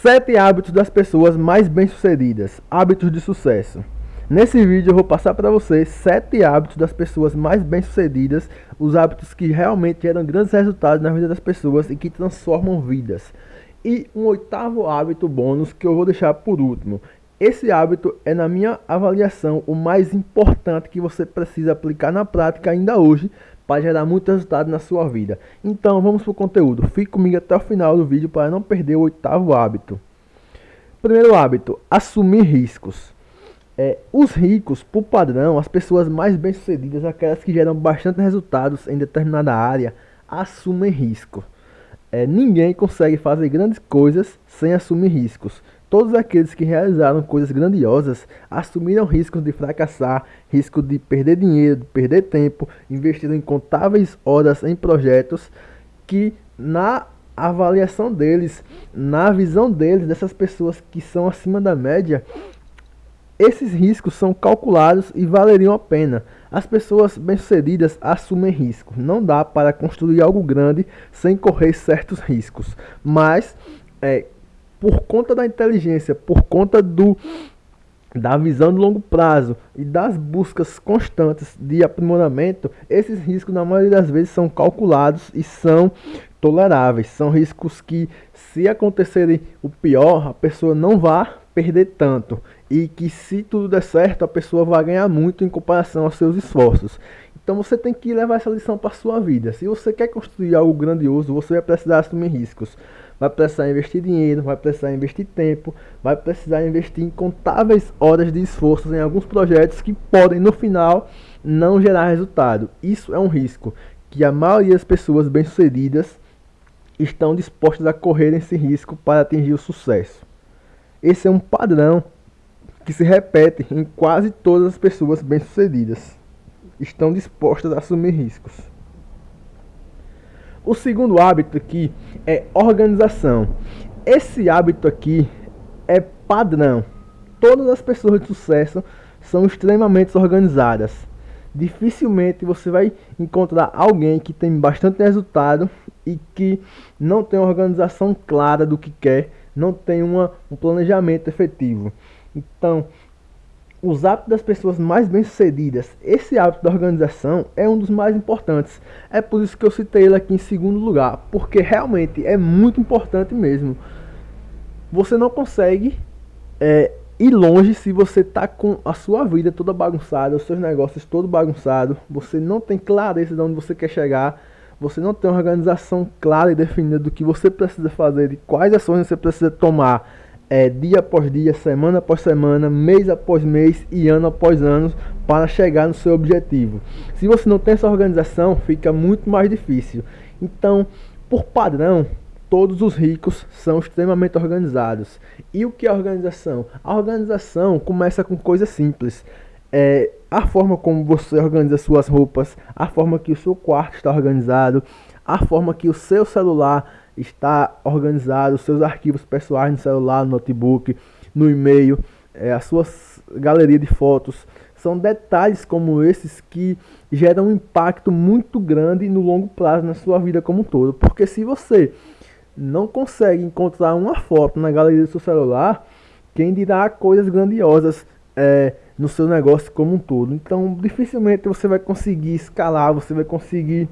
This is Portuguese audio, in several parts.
Sete hábitos das pessoas mais bem-sucedidas. Hábitos de sucesso. Nesse vídeo eu vou passar para vocês sete hábitos das pessoas mais bem-sucedidas, os hábitos que realmente geram grandes resultados na vida das pessoas e que transformam vidas. E um oitavo hábito bônus que eu vou deixar por último. Esse hábito é, na minha avaliação, o mais importante que você precisa aplicar na prática ainda hoje para gerar muito resultado na sua vida. Então vamos para o conteúdo. Fique comigo até o final do vídeo para não perder o oitavo hábito. Primeiro hábito, assumir riscos. É, os ricos, por padrão, as pessoas mais bem-sucedidas, aquelas que geram bastante resultados em determinada área, assumem risco. É, ninguém consegue fazer grandes coisas sem assumir riscos. Todos aqueles que realizaram coisas grandiosas assumiram riscos de fracassar, risco de perder dinheiro, de perder tempo, investiram incontáveis horas em projetos que na avaliação deles, na visão deles, dessas pessoas que são acima da média, esses riscos são calculados e valeriam a pena. As pessoas bem-sucedidas assumem riscos. Não dá para construir algo grande sem correr certos riscos. Mas é, por conta da inteligência, por conta do da visão de longo prazo e das buscas constantes de aprimoramento, esses riscos na maioria das vezes são calculados e são toleráveis. São riscos que, se acontecerem o pior, a pessoa não vai perder tanto e que, se tudo der certo, a pessoa vai ganhar muito em comparação aos seus esforços. Então você tem que levar essa lição para sua vida. Se você quer construir algo grandioso, você vai precisar assumir riscos vai precisar investir dinheiro, vai precisar investir tempo, vai precisar investir incontáveis horas de esforço em alguns projetos que podem no final não gerar resultado. Isso é um risco que a maioria das pessoas bem-sucedidas estão dispostas a correr esse risco para atingir o sucesso. Esse é um padrão que se repete em quase todas as pessoas bem-sucedidas. Estão dispostas a assumir riscos. O segundo hábito aqui é organização. Esse hábito aqui é padrão. Todas as pessoas de sucesso são extremamente organizadas. Dificilmente você vai encontrar alguém que tem bastante resultado e que não tem uma organização clara do que quer, não tem uma, um planejamento efetivo. Então, os hábitos das pessoas mais bem-sucedidas, esse hábito da organização é um dos mais importantes. É por isso que eu citei ele aqui em segundo lugar, porque realmente é muito importante mesmo. Você não consegue é, ir longe se você está com a sua vida toda bagunçada, os seus negócios todo bagunçado, você não tem clareza de onde você quer chegar, você não tem uma organização clara e definida do que você precisa fazer, de quais ações você precisa tomar é, dia após dia, semana após semana, mês após mês e ano após ano para chegar no seu objetivo. Se você não tem essa organização, fica muito mais difícil. Então, por padrão, todos os ricos são extremamente organizados. E o que é organização? A organização começa com coisas simples. É, a forma como você organiza suas roupas, a forma que o seu quarto está organizado, a forma que o seu celular está organizado, os seus arquivos pessoais no celular, no notebook, no e-mail, é, a sua galeria de fotos. São detalhes como esses que geram um impacto muito grande no longo prazo na sua vida como um todo. Porque se você não consegue encontrar uma foto na galeria do seu celular, quem dirá coisas grandiosas é, no seu negócio como um todo. Então, dificilmente você vai conseguir escalar, você vai conseguir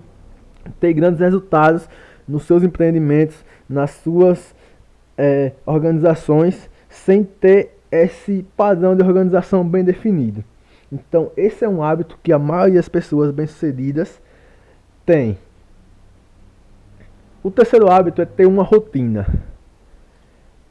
ter grandes resultados nos seus empreendimentos, nas suas é, organizações, sem ter esse padrão de organização bem definido. Então, esse é um hábito que a maioria das pessoas bem-sucedidas tem. O terceiro hábito é ter uma rotina.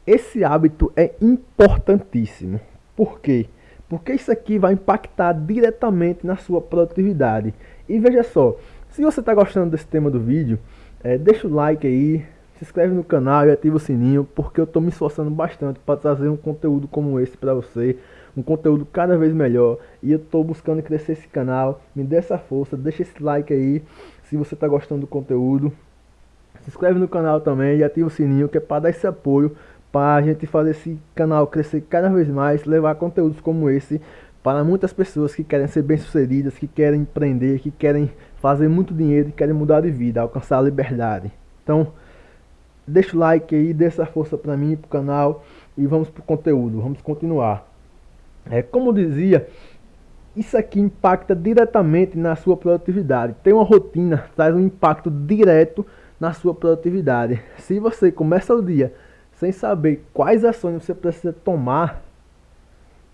Esse hábito é importantíssimo. Por quê? Porque isso aqui vai impactar diretamente na sua produtividade. E veja só, se você está gostando desse tema do vídeo, é, deixa o like aí, se inscreve no canal e ativa o sininho, porque eu estou me esforçando bastante para trazer um conteúdo como esse para você, um conteúdo cada vez melhor, e eu estou buscando crescer esse canal, me dê essa força, deixa esse like aí, se você está gostando do conteúdo, se inscreve no canal também e ativa o sininho, que é para dar esse apoio, para a gente fazer esse canal crescer cada vez mais, levar conteúdos como esse para muitas pessoas que querem ser bem-sucedidas, que querem empreender, que querem fazer muito dinheiro e querem mudar de vida, alcançar a liberdade. Então, deixa o like aí, dê essa força para mim, pro canal e vamos pro conteúdo, vamos continuar. É, como dizia, isso aqui impacta diretamente na sua produtividade. Tem uma rotina, traz um impacto direto na sua produtividade. Se você começa o dia sem saber quais ações você precisa tomar,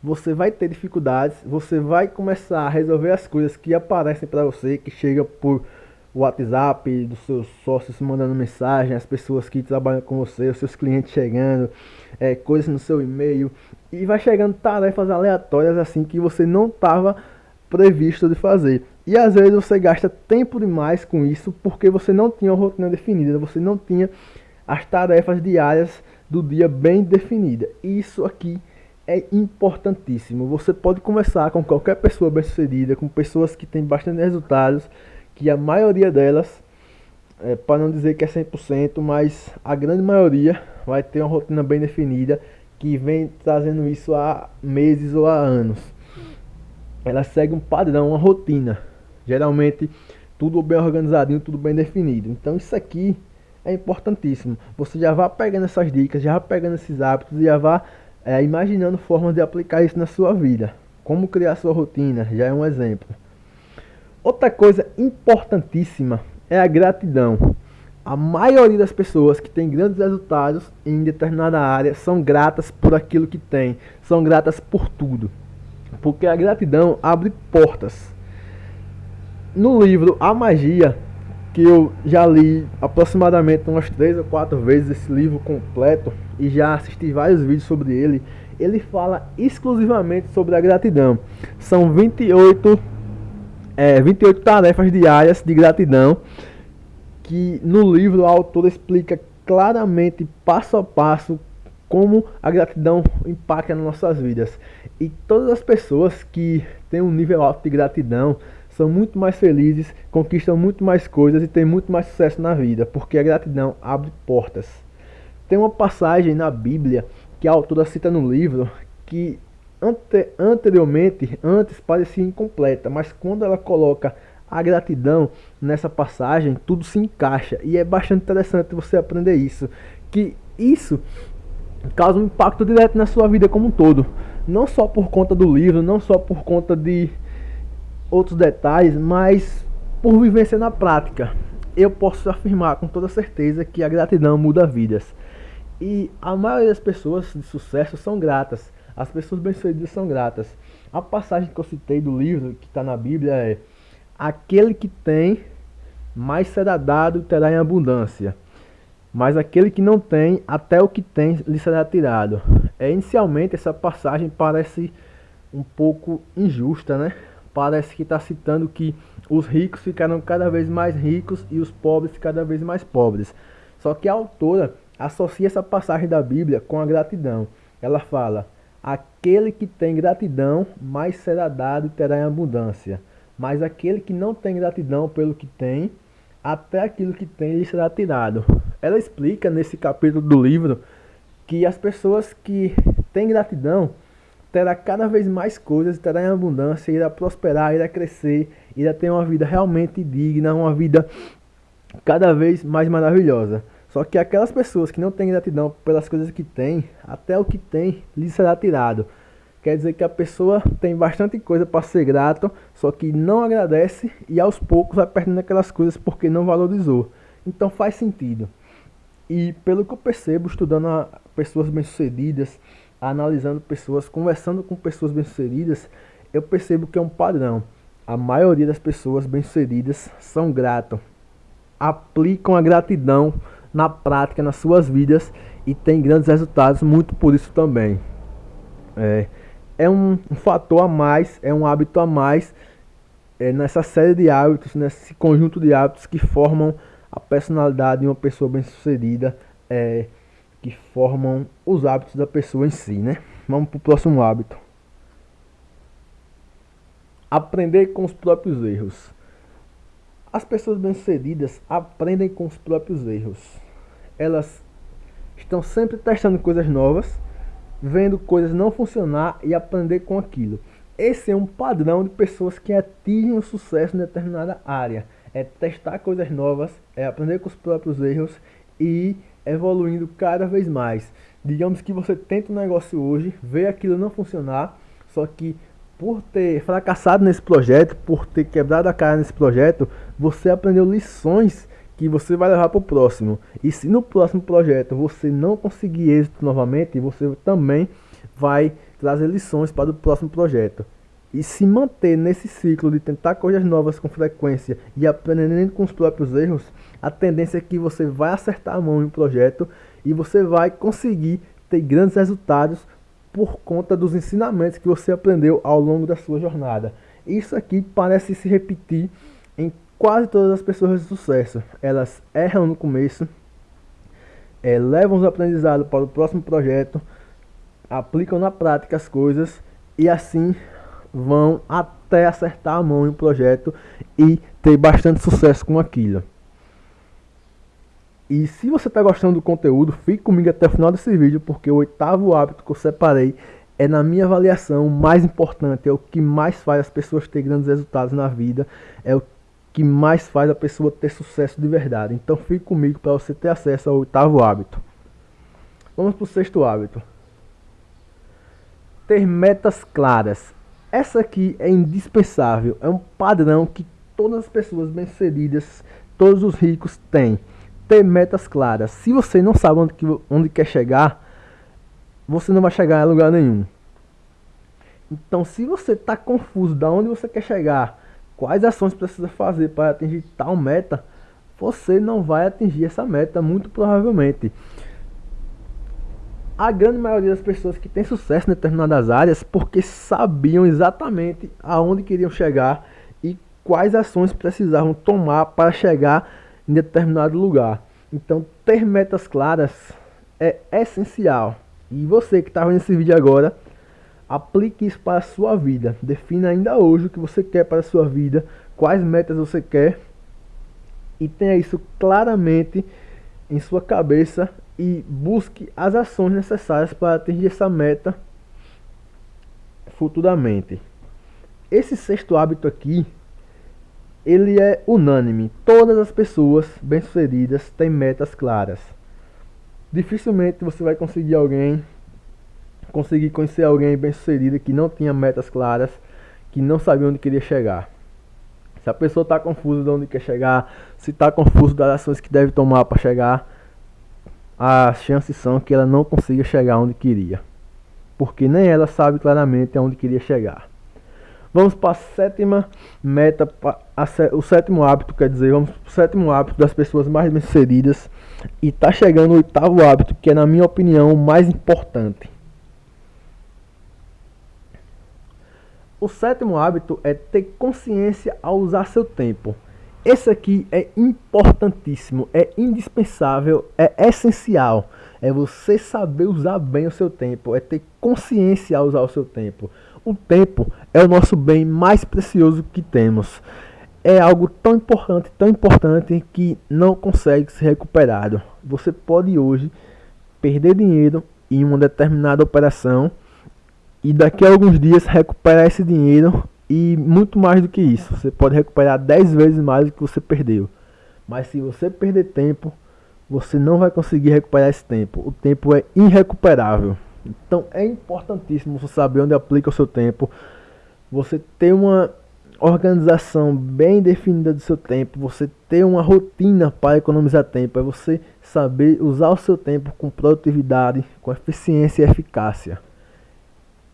você vai ter dificuldades, você vai começar a resolver as coisas que aparecem para você, que chega por WhatsApp dos seus sócios mandando mensagem, as pessoas que trabalham com você, os seus clientes chegando, é, coisas no seu e-mail e vai chegando tarefas aleatórias assim que você não estava previsto de fazer. E às vezes você gasta tempo demais com isso porque você não tinha uma rotina definida, você não tinha as tarefas diárias do dia bem definida. Isso aqui é importantíssimo. Você pode conversar com qualquer pessoa bem-sucedida, com pessoas que têm bastante resultados que a maioria delas, é, para não dizer que é 100%, mas a grande maioria vai ter uma rotina bem definida que vem trazendo isso há meses ou há anos. Ela segue um padrão, uma rotina. Geralmente tudo bem organizadinho, tudo bem definido. Então isso aqui é importantíssimo. Você já vai pegando essas dicas, já vai pegando esses hábitos e já vai é, imaginando formas de aplicar isso na sua vida. Como criar sua rotina, já é um exemplo. Outra coisa importantíssima é a gratidão. A maioria das pessoas que têm grandes resultados em determinada área são gratas por aquilo que têm, são gratas por tudo. Porque a gratidão abre portas. No livro A Magia, que eu já li aproximadamente umas três ou quatro vezes esse livro completo e já assisti vários vídeos sobre ele, ele fala exclusivamente sobre a gratidão. São 28 é, 28 tarefas diárias de gratidão, que no livro a autora explica claramente, passo a passo, como a gratidão impacta nas nossas vidas. E todas as pessoas que têm um nível alto de gratidão são muito mais felizes, conquistam muito mais coisas e têm muito mais sucesso na vida, porque a gratidão abre portas. Tem uma passagem na Bíblia que a autora cita no livro que ante, anteriormente, antes parecia incompleta, mas quando ela coloca a gratidão nessa passagem, tudo se encaixa e é bastante interessante você aprender isso, que isso causa um impacto direto na sua vida como um todo, não só por conta do livro, não só por conta de outros detalhes, mas por vivência na prática. Eu posso afirmar com toda certeza que a gratidão muda vidas. E a maioria das pessoas de sucesso são gratas. As pessoas bem-sucedidas são gratas. A passagem que eu citei do livro que está na Bíblia é: Aquele que tem, mais será dado terá em abundância. Mas aquele que não tem, até o que tem lhe será tirado. É, inicialmente, essa passagem parece um pouco injusta, né? Parece que está citando que os ricos ficarão cada vez mais ricos e os pobres cada vez mais pobres. Só que a autora associa essa passagem da Bíblia com a gratidão. Ela fala: Aquele que tem gratidão, mais será dado e terá em abundância. Mas aquele que não tem gratidão pelo que tem, até aquilo que tem lhe será tirado. Ela explica nesse capítulo do livro que as pessoas que têm gratidão terá cada vez mais coisas, terá em abundância, irá prosperar, irá crescer, irá ter uma vida realmente digna, uma vida cada vez mais maravilhosa. Só que aquelas pessoas que não têm gratidão pelas coisas que têm, até o que tem lhe será tirado. Quer dizer que a pessoa tem bastante coisa para ser grato, só que não agradece e aos poucos vai perdendo aquelas coisas porque não valorizou. Então faz sentido. E pelo que eu percebo, estudando pessoas bem-sucedidas, analisando pessoas, conversando com pessoas bem-sucedidas, eu percebo que é um padrão. A maioria das pessoas bem-sucedidas são gratas, aplicam a gratidão na prática, nas suas vidas e tem grandes resultados, muito por isso também. É, é um, um fator a mais, é um hábito a mais é, nessa série de hábitos, nesse conjunto de hábitos que formam a personalidade de uma pessoa bem-sucedida, é, que formam os hábitos da pessoa em si, né? Vamos para o próximo hábito. Aprender com os próprios erros. As pessoas bem-sucedidas aprendem com os próprios erros. Elas estão sempre testando coisas novas, vendo coisas não funcionar e aprender com aquilo. Esse é um padrão de pessoas que atingem o sucesso em determinada área. É testar coisas novas, é aprender com os próprios erros e evoluindo cada vez mais. Digamos que você tenta um negócio hoje, vê aquilo não funcionar, só que por ter fracassado nesse projeto, por ter quebrado a cara nesse projeto, você aprendeu lições que você vai levar para o próximo. E se no próximo projeto você não conseguir êxito novamente, você também vai trazer lições para o próximo projeto. E se manter nesse ciclo de tentar coisas novas com frequência e aprendendo com os próprios erros, a tendência é que você vai acertar a mão em um projeto e você vai conseguir ter grandes resultados por conta dos ensinamentos que você aprendeu ao longo da sua jornada. Isso aqui parece se repetir em quase todas as pessoas de sucesso. Elas erram no começo, é, levam os aprendizados para o próximo projeto, aplicam na prática as coisas e assim vão até acertar a mão em um projeto e ter bastante sucesso com aquilo. E se você está gostando do conteúdo, fique comigo até o final desse vídeo, porque o oitavo hábito que eu separei é, na minha avaliação, o mais importante, é o que mais faz as pessoas ter grandes resultados na vida, é o que mais faz a pessoa ter sucesso de verdade. Então fique comigo para você ter acesso ao oitavo hábito. Vamos para o sexto hábito. Ter metas claras. Essa aqui é indispensável, é um padrão que todas as pessoas bem-sucedidas, todos os ricos têm. Ter metas claras. Se você não sabe onde, onde quer chegar, você não vai chegar a lugar nenhum. Então, se você está confuso de onde você quer chegar, quais ações precisa fazer para atingir tal meta, você não vai atingir essa meta muito provavelmente. A grande maioria das pessoas que tem sucesso em determinadas áreas porque sabiam exatamente aonde queriam chegar e quais ações precisavam tomar para chegar em determinado lugar. Então, ter metas claras é essencial. E você que está vendo esse vídeo agora, Aplique isso para a sua vida. Defina ainda hoje o que você quer para a sua vida, quais metas você quer e tenha isso claramente em sua cabeça e busque as ações necessárias para atingir essa meta futuramente. Esse sexto hábito aqui, ele é unânime. Todas as pessoas bem-sucedidas têm metas claras. Dificilmente você vai conseguir alguém conseguir conhecer alguém bem sucedido que não tinha metas claras, que não sabia onde queria chegar. Se a pessoa está confusa de onde quer chegar, se está confuso das ações que deve tomar para chegar, as chances são que ela não consiga chegar onde queria. Porque nem ela sabe claramente aonde queria chegar. Vamos para a sétima meta, o sétimo hábito, quer dizer, vamos para o sétimo hábito das pessoas mais bem-sucedidas. E está chegando o oitavo hábito, que é, na minha opinião, o mais importante. O sétimo hábito é ter consciência ao usar seu tempo. Esse aqui é importantíssimo, é indispensável, é essencial. É você saber usar bem o seu tempo, é ter consciência ao usar o seu tempo. O tempo é o nosso bem mais precioso que temos. É algo tão importante, tão importante que não consegue ser recuperado. Você pode hoje perder dinheiro em uma determinada operação e daqui a alguns dias recuperar esse dinheiro e muito mais do que isso. Você pode recuperar 10 vezes mais do que você perdeu. Mas se você perder tempo, você não vai conseguir recuperar esse tempo. O tempo é irrecuperável. Então é importantíssimo você saber onde aplica o seu tempo. Você ter uma organização bem definida do seu tempo, você ter uma rotina para economizar tempo, é você saber usar o seu tempo com produtividade, com eficiência e eficácia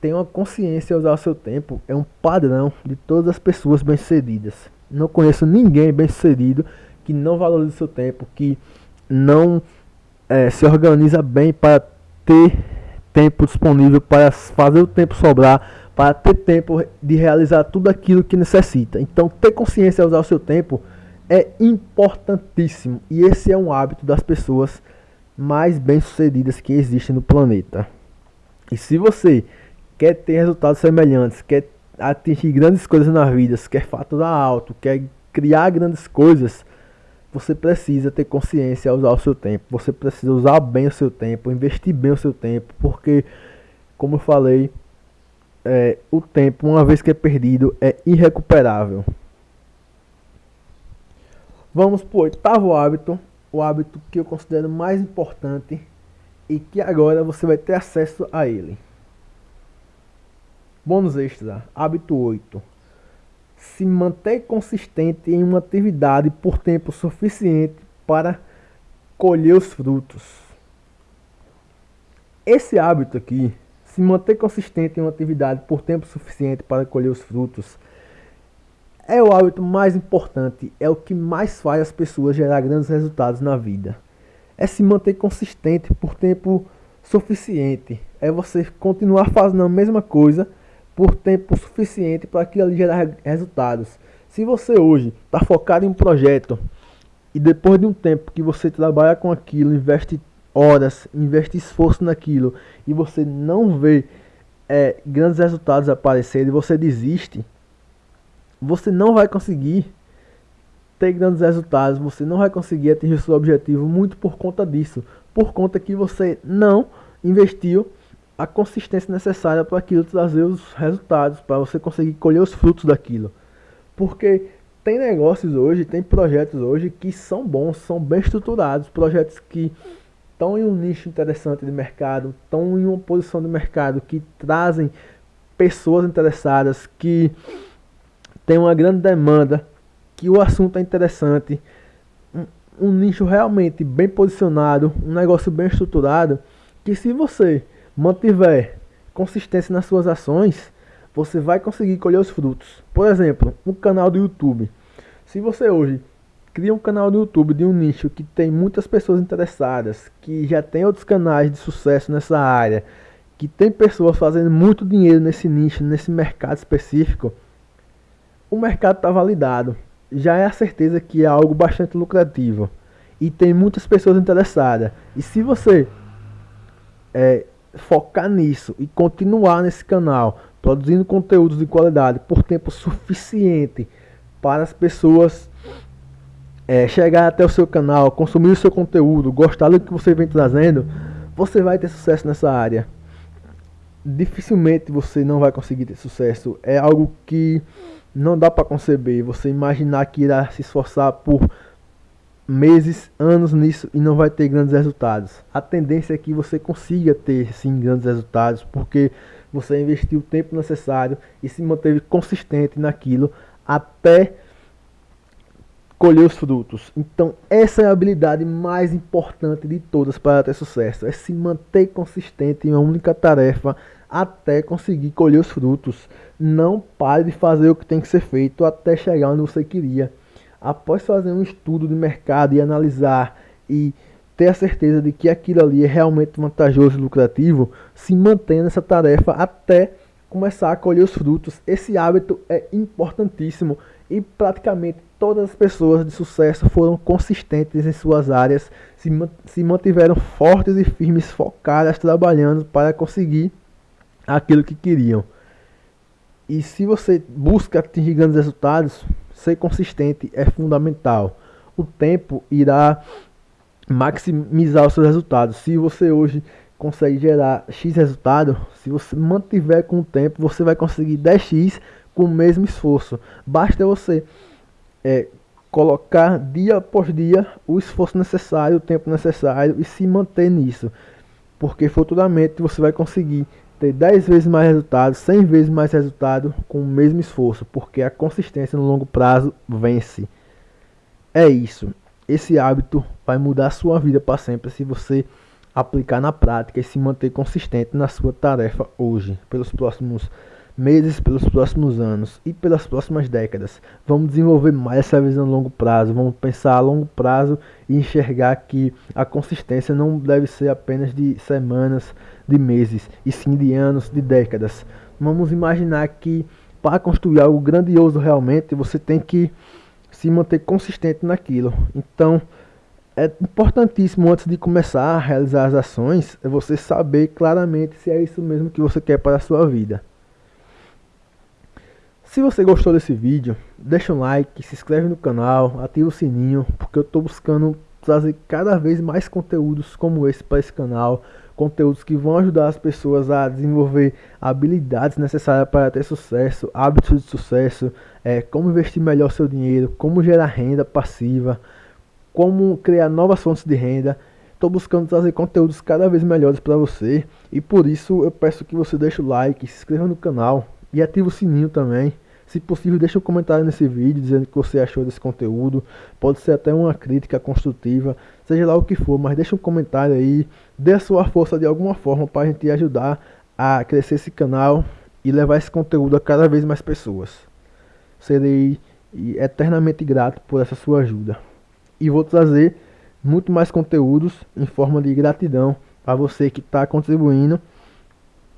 ter uma consciência ao usar o seu tempo é um padrão de todas as pessoas bem-sucedidas. Não conheço ninguém bem-sucedido que não valorize o seu tempo, que não é, se organiza bem para ter tempo disponível para fazer o tempo sobrar, para ter tempo de realizar tudo aquilo que necessita. Então, ter consciência ao usar o seu tempo é importantíssimo e esse é um hábito das pessoas mais bem-sucedidas que existem no planeta. E se você quer ter resultados semelhantes, quer atingir grandes coisas na vida, quer faturar alto, quer criar grandes coisas, você precisa ter consciência ao usar o seu tempo. Você precisa usar bem o seu tempo, investir bem o seu tempo, porque, como eu falei, é, o tempo, uma vez que é perdido, é irrecuperável. Vamos para o oitavo hábito. O hábito que eu considero mais importante e que agora você vai ter acesso a ele. Bônus extra, hábito 8. Se manter consistente em uma atividade por tempo suficiente para colher os frutos. Esse hábito aqui, se manter consistente em uma atividade por tempo suficiente para colher os frutos, é o hábito mais importante, é o que mais faz as pessoas gerar grandes resultados na vida. É se manter consistente por tempo suficiente. É você continuar fazendo a mesma coisa por tempo suficiente para aquilo ali gerar resultados. Se você hoje está focado em um projeto e depois de um tempo que você trabalha com aquilo, investe horas, investe esforço naquilo e você não vê é, grandes resultados aparecerem você desiste, você não vai conseguir ter grandes resultados, você não vai conseguir atingir seu objetivo muito por conta disso, por conta que você não investiu a consistência necessária para aquilo trazer os resultados, para você conseguir colher os frutos daquilo. Porque tem negócios hoje, tem projetos hoje que são bons, são bem estruturados, projetos que estão em um nicho interessante de mercado, estão em uma posição de mercado que trazem pessoas interessadas, que tem uma grande demanda, que o assunto é interessante, um, um nicho realmente bem posicionado, um negócio bem estruturado, que se você mantiver consistência nas suas ações, você vai conseguir colher os frutos. Por exemplo, um canal do YouTube. Se você hoje cria um canal do YouTube de um nicho que tem muitas pessoas interessadas, que já tem outros canais de sucesso nessa área, que tem pessoas fazendo muito dinheiro nesse nicho, nesse mercado específico, o mercado está validado. Já é a certeza que é algo bastante lucrativo. E tem muitas pessoas interessadas. E se você é, focar nisso e continuar nesse canal, produzindo conteúdos de qualidade por tempo suficiente para as pessoas é, chegar até o seu canal, consumir o seu conteúdo, gostar do que você vem trazendo, você vai ter sucesso nessa área. Dificilmente você não vai conseguir ter sucesso. É algo que não dá para conceber você imaginar que irá se esforçar por meses, anos nisso e não vai ter grandes resultados. A tendência é que você consiga ter sim grandes resultados porque você investiu o tempo necessário e se manteve consistente naquilo até colher os frutos. Então, essa é a habilidade mais importante de todas para ter sucesso, é se manter consistente em uma única tarefa até conseguir colher os frutos. Não pare de fazer o que tem que ser feito até chegar onde você queria. Após fazer um estudo de mercado e analisar e ter a certeza de que aquilo ali é realmente vantajoso e lucrativo, se mantenha nessa tarefa até começar a colher os frutos. Esse hábito é importantíssimo e praticamente todas as pessoas de sucesso foram consistentes em suas áreas, se, se mantiveram fortes e firmes, focadas, trabalhando para conseguir aquilo que queriam. E se você busca atingir grandes resultados, ser consistente é fundamental. O tempo irá maximizar os seus resultados. Se você hoje consegue gerar X resultado, se você mantiver com o tempo, você vai conseguir 10x com o mesmo esforço. Basta você é, colocar dia após dia o esforço necessário, o tempo necessário e se manter nisso. Porque futuramente você vai conseguir ter 10 vezes mais resultado, 100 vezes mais resultado com o mesmo esforço, porque a consistência no longo prazo vence. É isso. Esse hábito vai mudar a sua vida para sempre se você aplicar na prática e se manter consistente na sua tarefa hoje, pelos próximos meses, pelos próximos anos e pelas próximas décadas. Vamos desenvolver mais essa visão a longo prazo, vamos pensar a longo prazo e enxergar que a consistência não deve ser apenas de semanas, de meses, e sim de anos, de décadas. Vamos imaginar que para construir algo grandioso realmente, você tem que se manter consistente naquilo. Então, é importantíssimo antes de começar a realizar as ações, é você saber claramente se é isso mesmo que você quer para a sua vida. Se você gostou desse vídeo, deixa um like, se inscreve no canal, ativa o sininho, porque eu estou buscando trazer cada vez mais conteúdos como esse para esse canal, conteúdos que vão ajudar as pessoas a desenvolver habilidades necessárias para ter sucesso, hábitos de sucesso, é, como investir melhor seu dinheiro, como gerar renda passiva, como criar novas fontes de renda. Estou buscando trazer conteúdos cada vez melhores para você e por isso eu peço que você deixe o like, se inscreva no canal e ative o sininho também. Se possível, deixe um comentário nesse vídeo dizendo o que você achou desse conteúdo. Pode ser até uma crítica construtiva, seja lá o que for, mas deixe um comentário aí, dê a sua força de alguma forma para a gente ajudar a crescer esse canal e levar esse conteúdo a cada vez mais pessoas. Serei eternamente grato por essa sua ajuda. E vou trazer muito mais conteúdos em forma de gratidão para você que está contribuindo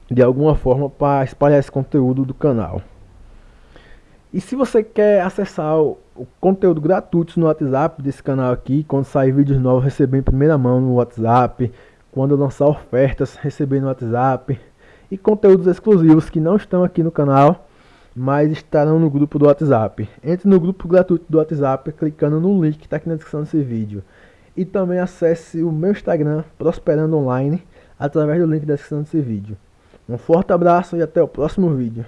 de alguma forma para espalhar esse conteúdo do canal. E se você quer acessar o, conteúdo gratuito no WhatsApp desse canal aqui, quando sair vídeos novos, receber em primeira mão no WhatsApp, quando eu lançar ofertas, receber no WhatsApp, e conteúdos exclusivos que não estão aqui no canal, mas estarão no grupo do WhatsApp. Entre no grupo gratuito do WhatsApp clicando no link que está aqui na descrição desse vídeo. E também acesse o meu Instagram, Prosperando Online, através do link da descrição desse vídeo. Um forte abraço e até o próximo vídeo.